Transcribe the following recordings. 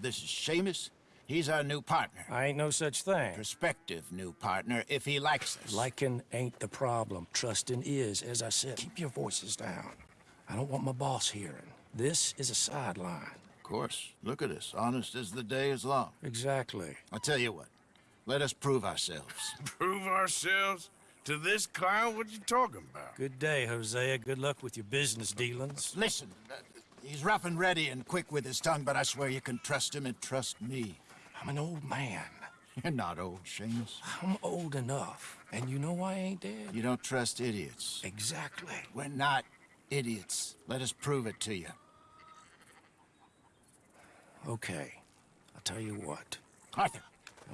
This is Seamus. He's our new partner. I ain't no such thing. Prospective new partner, if he likes us. Liking ain't the problem. Trusting is, as I said. Keep your voices down. I don't want my boss hearing. This is a sideline. Of course. Look at us. Honest as the day is long. Exactly. I'll tell you what. Let us prove ourselves. Prove ourselves? To this clown? What you talking about? Good day, Hosea. Good luck with your business dealings. Listen, uh, he's rough and ready and quick with his tongue, but I swear you can trust him and trust me. I'm an old man. You're not old, Seamus. I'm old enough. And you know why I ain't dead? You don't trust idiots. Exactly. We're not idiots. Let us prove it to you. Okay. I'll tell you what. Arthur.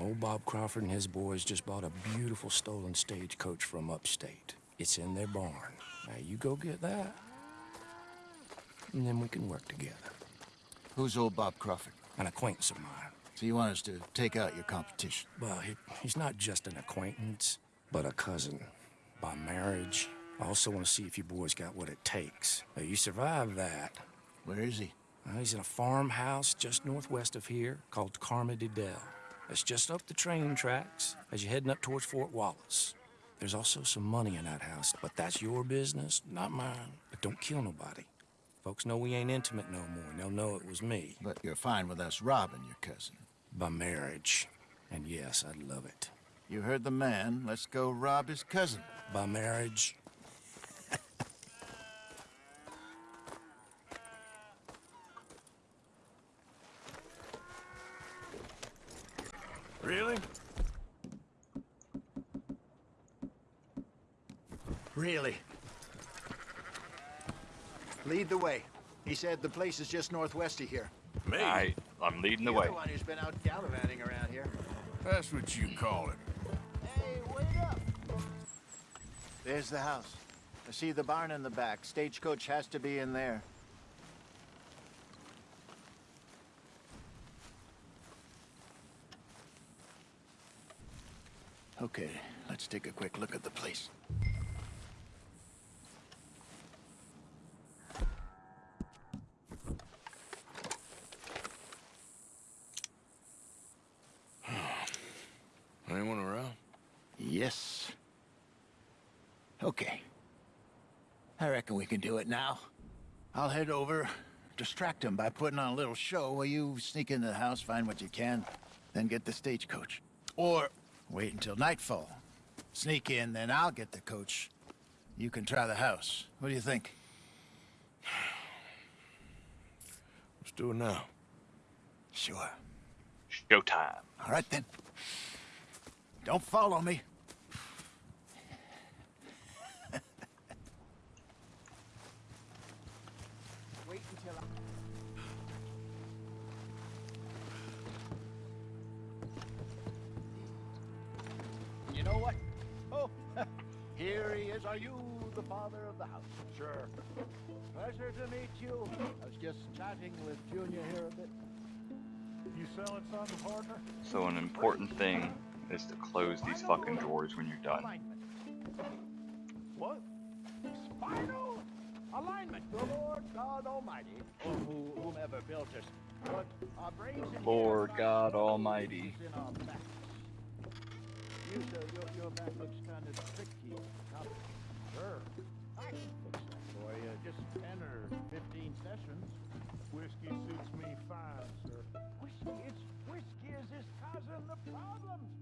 Old Bob Crawford and his boys just bought a beautiful stolen stagecoach from upstate. It's in their barn. Now you go get that, and then we can work together. Who's old Bob Crawford? An acquaintance of mine. So you want us to take out your competition? Well, he, he's not just an acquaintance, but a cousin. By marriage. I also want to see if you boys got what it takes. Now, you survive that. Where is he? Well, he's in a farmhouse just northwest of here called Carmody Dell. It's just up the train tracks as you're heading up towards Fort Wallace. There's also some money in that house, but that's your business, not mine. But don't kill nobody. Folks know we ain't intimate no more, and they'll know it was me. But you're fine with us robbing your cousin. By marriage. And yes, I'd love it. You heard the man. Let's go rob his cousin. By marriage. Really? Really? Lead the way. He said the place is just northwest of here. Me? I, I'm leading the You're way. the one who's been out gallivanting around here. That's what you call it. Hey, wait up! There's the house. I see the barn in the back. Stagecoach has to be in there. Okay, let's take a quick look at the place. Anyone around? Yes. Okay. I reckon we can do it now. I'll head over, distract him by putting on a little show while you sneak into the house, find what you can, then get the stagecoach. Or wait until nightfall. Sneak in, then I'll get the coach. You can try the house. What do you think? Let's do it now. Sure. Showtime. All right then. Don't follow me. Are you the father of the house? Sure. Pleasure to meet you. I was just chatting with Junior here a bit. You selling something, partner? So an important thing is to close these fucking drawers when you're done. What? Spinal alignment. The Lord God Almighty, or who, whomever built us, put our brains in Lord God Almighty. in our backs. You, sir, your, your back looks kind of tricky. Sure, that for you. Just 10 or 15 sessions. Whiskey suits me fine, sir. Whiskey is whiskey is this causing the problems.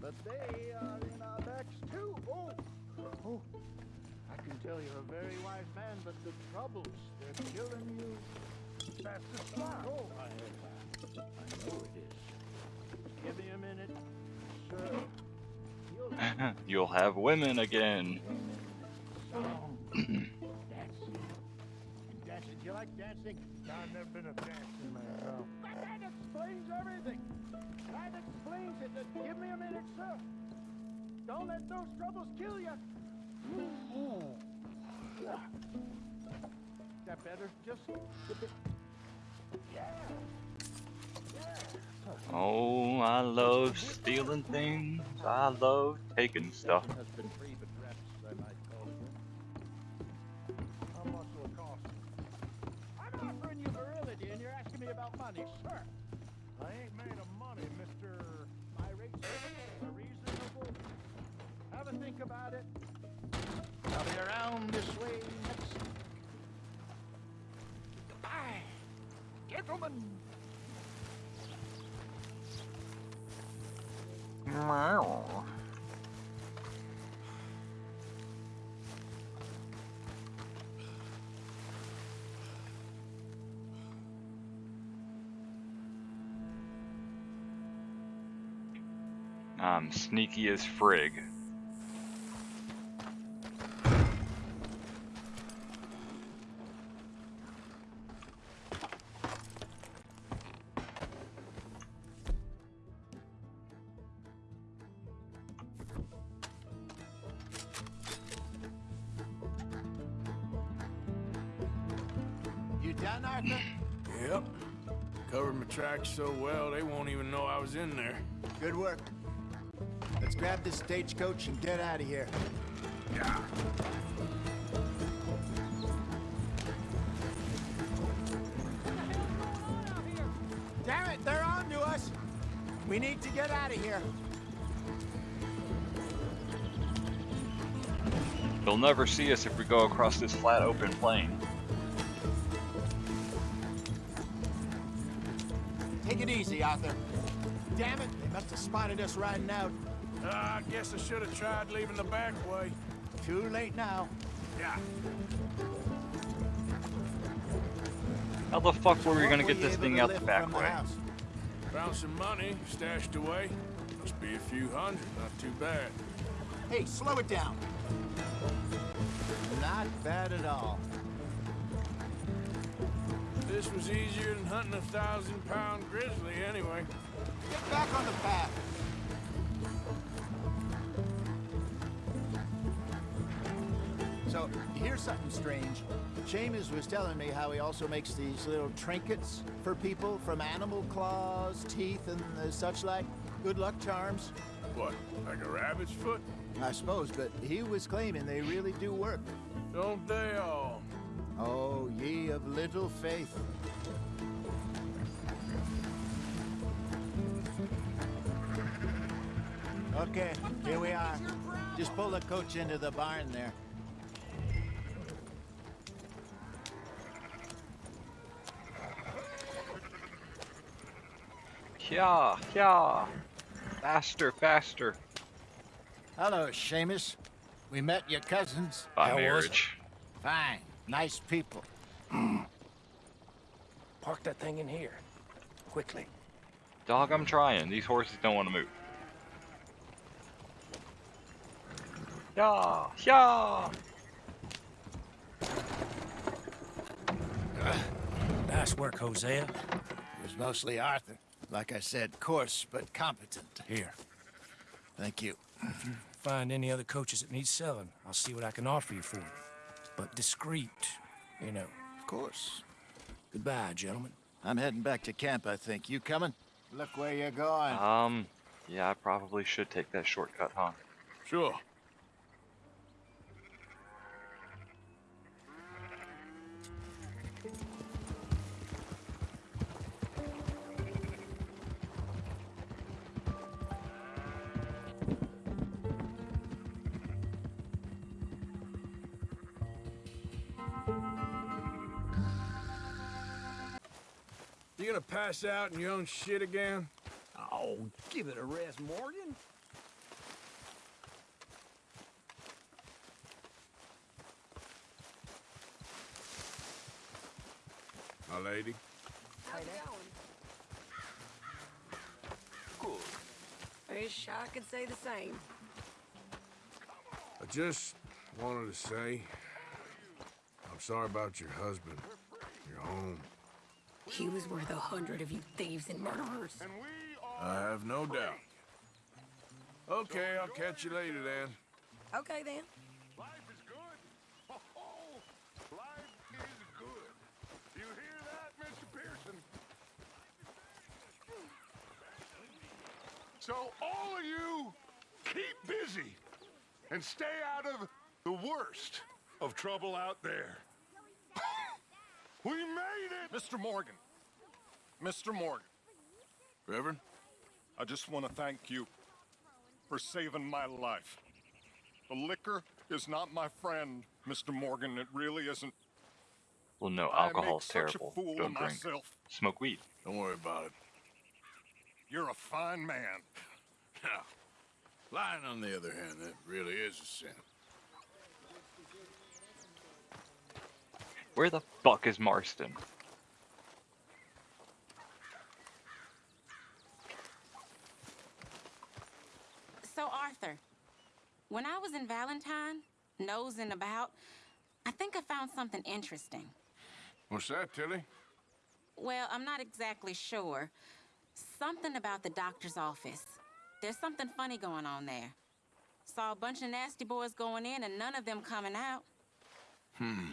but they are in our backs too. Oh, oh! I can tell you're a very wise man, but the troubles they're killing you. That's the spot. Oh, I, I know it is. Give me a minute, sir. You'll You'll have women again. Dancing. Dancing. Do you like dancing? I've never been a dancing man. No. That, that explains everything. That explains it. Uh, give me a minute, sir. Don't let those troubles kill you. That better? Just a bit. Yeah. Yeah. Oh, I love stealing things. I love taking stuff. Money, sir. I ain't made of money, Mr. My rates are reasonable. Have a think about it. I'll be around this way next. Goodbye, gentlemen. Um, I'm sneaky as frig. Stagecoach and get out of here. Yeah. Damn it, they're on to us. We need to get out of here. They'll never see us if we go across this flat open plain. Take it easy, Arthur. Damn it, they must have spotted us riding out. Uh, I guess I should have tried leaving the back way. Too late now. Yeah. How the fuck were we What gonna get this thing out the back way? house? Found some money stashed away. Must be a few hundred, not too bad. Hey, slow it down. Not bad at all. This was easier than hunting a thousand pound grizzly anyway. Get back on the path. So, here's something strange. Seamus was telling me how he also makes these little trinkets for people from animal claws, teeth, and uh, such like. Good luck charms. What, like a rabbit's foot? I suppose, but he was claiming they really do work. Don't they all? Oh, ye of little faith. Okay, here we are. Just pull the coach into the barn there. Yeah, yeah. Faster, faster. Hello, Seamus. We met your cousins. By How marriage. Fine. Nice people. Park that thing in here. Quickly. Dog, I'm trying. These horses don't want to move. Yeah, yeah. Nice work, Hosea. It was mostly Arthur. Like I said, coarse but competent. Here. Thank you. If you Find any other coaches that need selling. I'll see what I can offer you for them. But discreet, you know. Of course. Goodbye, gentlemen. I'm heading back to camp, I think. You coming? Look where you're going. Um, yeah, I probably should take that shortcut, huh? Sure. You pass out in your own shit again? Oh, give it a rest, Morgan. My lady? How's it going? Good. Wish I could say the same. I just wanted to say I'm sorry about your husband, your home. He was worth a hundred of you thieves and murderers. I have no doubt. Okay, I'll catch you later then. Okay then. Life is good. Oh, life is good. You hear that, Mr. Pearson? So all of you keep busy and stay out of the worst of trouble out there. we made it! Mr. Morgan. Mr. Morgan, Reverend? I just want to thank you for saving my life. The liquor is not my friend, Mr. Morgan. It really isn't. Well, no, I alcohol's terrible. a fool Don't drink. myself. Smoke weed. Don't worry about it. You're a fine man. Now, lying on the other hand, that really is a sin. Where the fuck is Marston? So, Arthur, when I was in Valentine, nosing about, I think I found something interesting. What's that, Tilly? Well, I'm not exactly sure. Something about the doctor's office. There's something funny going on there. Saw a bunch of nasty boys going in and none of them coming out. Hmm.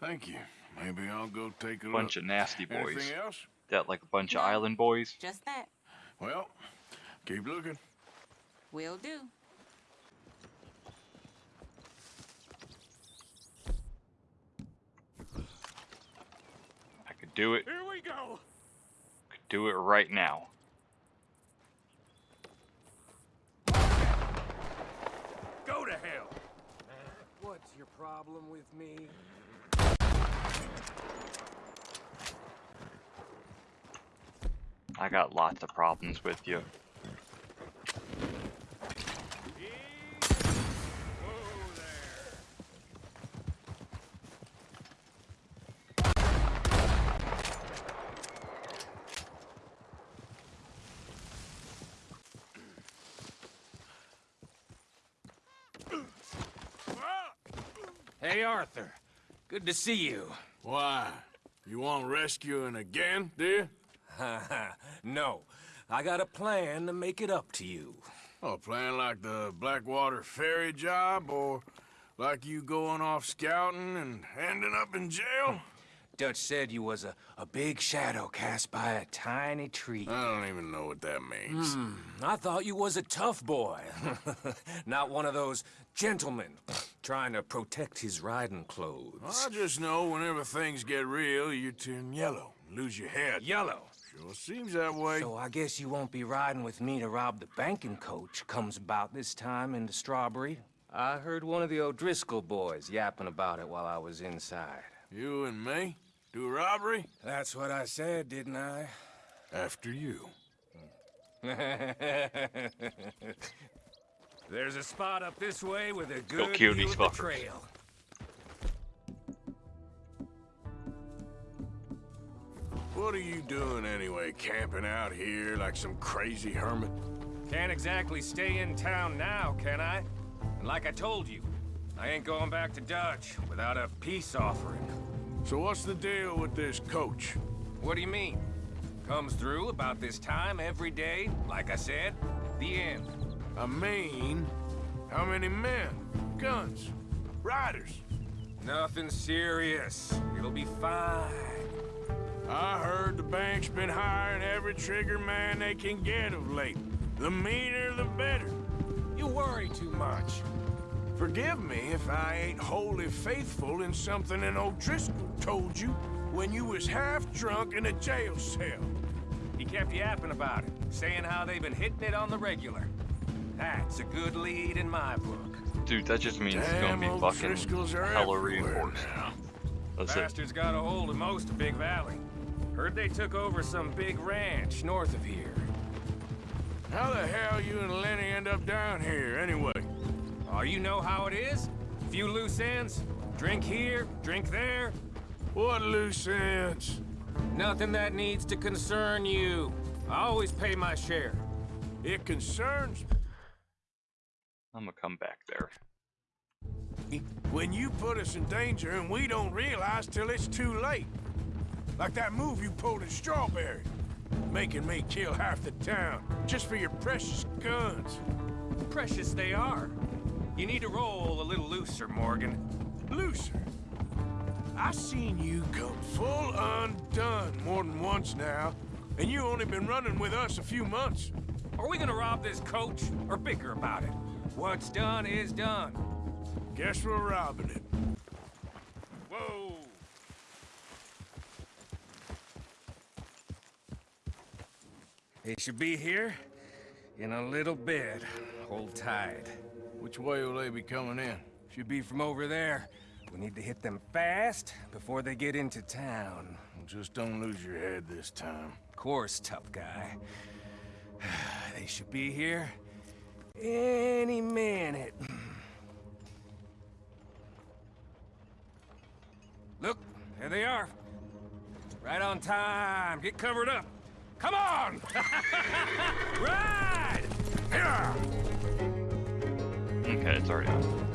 Thank you. Maybe I'll go take a Bunch look. of nasty boys. Anything else? That like a bunch of island boys. Just that. Well, keep looking. Will do. I could do it. Here we go. Could do it right now. Go to hell. What's your problem with me? I got lots of problems with you. Hey, Arthur. Good to see you. Why? You want rescuing again, you? no, I got a plan to make it up to you. Oh, plan like the Blackwater ferry job, or like you going off scouting and ending up in jail? Dutch said you was a, a big shadow cast by a tiny tree. I don't even know what that means. Hmm, I thought you was a tough boy. Not one of those gentlemen trying to protect his riding clothes. I just know whenever things get real, you turn yellow, lose your head. Yellow. Sure seems that way. So I guess you won't be riding with me to rob the banking coach comes about this time in the Strawberry. I heard one of the O'Driscoll boys yapping about it while I was inside. You and me? Do robbery? That's what I said, didn't I? After you. There's a spot up this way with a good kill view these of the fuckers. trail. What are you doing anyway, camping out here like some crazy hermit? Can't exactly stay in town now, can I? And like I told you, I ain't going back to Dutch without a peace offering. So what's the deal with this coach? What do you mean? Comes through about this time every day, like I said. The end. I mean, how many men, guns, riders? Nothing serious. It'll be fine. I heard the bank's been hiring every trigger man they can get of late. The meaner, the better. You worry too much. Forgive me if I ain't wholly faithful in something an O'Driscoll told you when you was half drunk in a jail cell. He kept yapping about it, saying how they've been hitting it on the regular. That's a good lead in my book. Dude, that just means it's gonna be fucking hella reinforced. That's it. Bastards got a hold of most of Big Valley. Heard they took over some big ranch north of here. How the hell you and Lenny end up down here, anyway? Oh, you know how it is? Few loose ends. Drink here, drink there. What loose ends? Nothing that needs to concern you. I always pay my share. It concerns I'm gonna come back there. when you put us in danger and we don't realize till it's too late. Like that move you pulled in Strawberry. Making me kill half the town just for your precious guns. Precious they are. You need to roll a little looser, Morgan. Looser. I seen you come full undone more than once now, and you only been running with us a few months. Are we gonna rob this coach or bicker about it? What's done is done. Guess we're robbing it. Whoa! They should be here in a little bit. Hold tight. Which way will they be coming in? Should be from over there. We need to hit them fast before they get into town. Just don't lose your head this time. Of course, tough guy. They should be here any minute. Look, there they are. Right on time. Get covered up. Come on! Ride! Yeah! Okay, it's already on.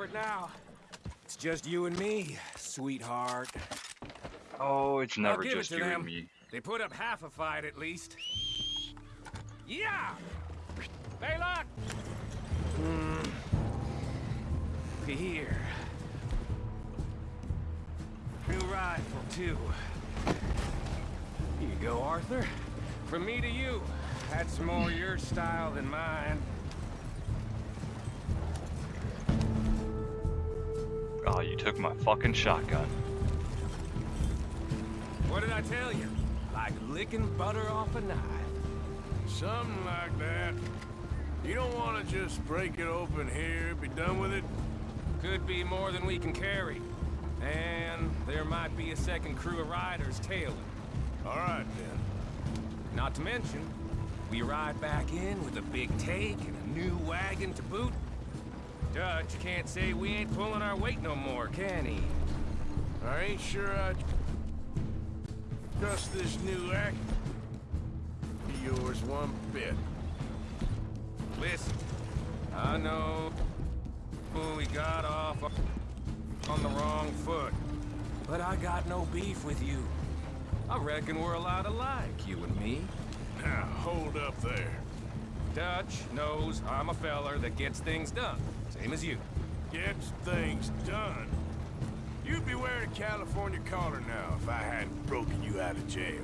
Covered now. It's just you and me, sweetheart. Oh, it's never just it you them. and me. They put up half a fight at least. Yeah! Baylock! Hmm. Here. New rifle, too. Here you go, Arthur. From me to you. That's more your style than mine. Oh, you took my fucking shotgun. What did I tell you? Like licking butter off a knife. Something like that. You don't want to just break it open here, be done with it? Could be more than we can carry. And there might be a second crew of riders tailing. All right, then. Not to mention, we ride back in with a big take and a new wagon to boot. Dutch can't say we ain't pulling our weight no more, can he? I ain't sure I trust this new act. Be yours one bit. Listen, I know who we got off on the wrong foot, but I got no beef with you. I reckon we're a lot alike, you and me. Now, hold up there. Dutch knows I'm a feller that gets things done, same as you. Gets things done. You'd be wearing a California collar now if I hadn't broken you out of jail.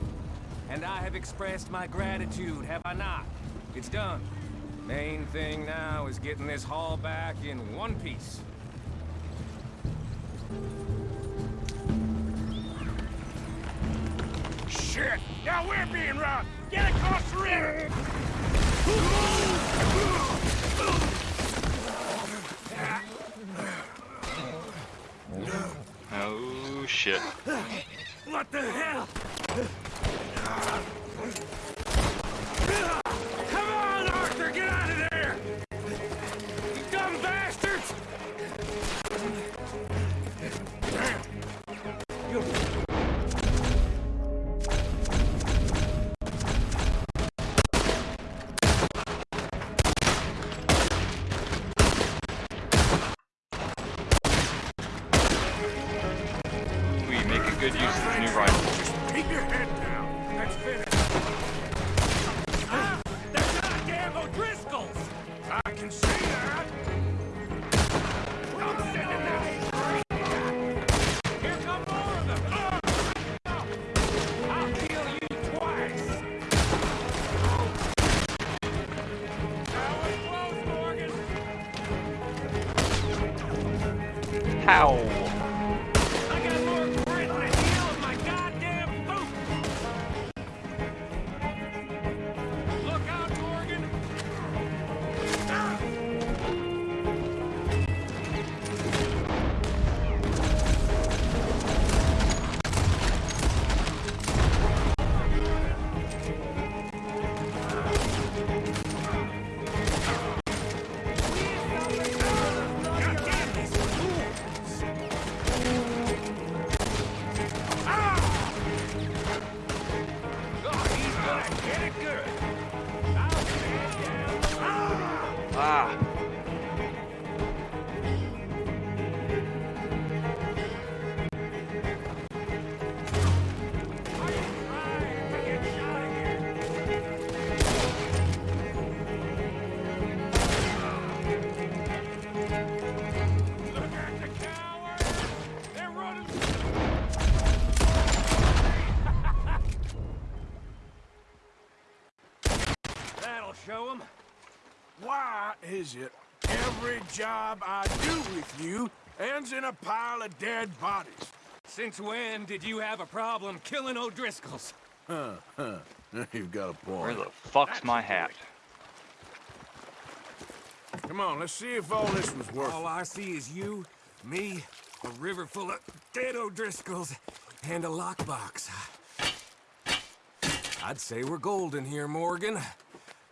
And I have expressed my gratitude, have I not? It's done. Main thing now is getting this haul back in one piece. Shit! Now we're being robbed! Get across the river! Oh, shit. What the hell? Job I do with you ends in a pile of dead bodies? Since when did you have a problem killing O'Driscolls? Huh, huh. You've got a point. Where the fuck's my hat? Come on, let's see if all this was worth All. I see is you, me, a river full of dead O'Driscolls, and a lockbox. I'd say we're golden here, Morgan.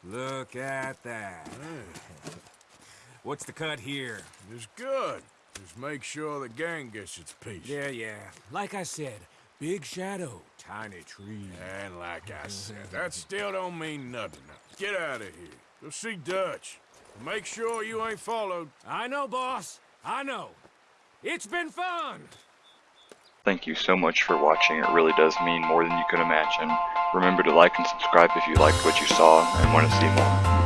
Look at that. What's the cut here? It's good. Just make sure the gang gets its piece. Yeah, yeah. Like I said, big shadow, tiny tree. And like I said, that still don't mean nothing. Get out of here. Go see Dutch. Make sure you ain't followed. I know, boss. I know. It's been fun. Thank you so much for watching. It really does mean more than you could imagine. Remember to like and subscribe if you liked what you saw and want to see more.